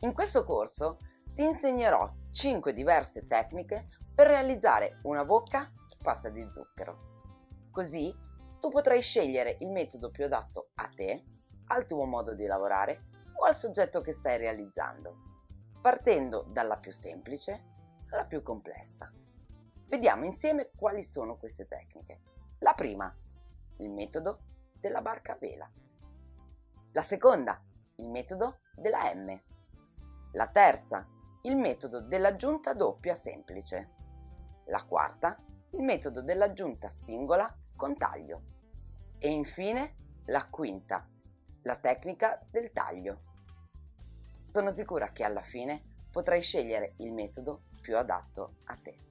In questo corso ti insegnerò 5 diverse tecniche per realizzare una bocca a pasta di zucchero. Così tu potrai scegliere il metodo più adatto a te, al tuo modo di lavorare o al soggetto che stai realizzando, partendo dalla più semplice alla più complessa. Vediamo insieme quali sono queste tecniche. La prima, il metodo della barca a vela. La seconda, il metodo della M. La terza, il metodo dell'aggiunta doppia semplice. La quarta, il metodo dell'aggiunta singola con taglio. E infine la quinta, la tecnica del taglio. Sono sicura che alla fine potrai scegliere il metodo più adatto a te.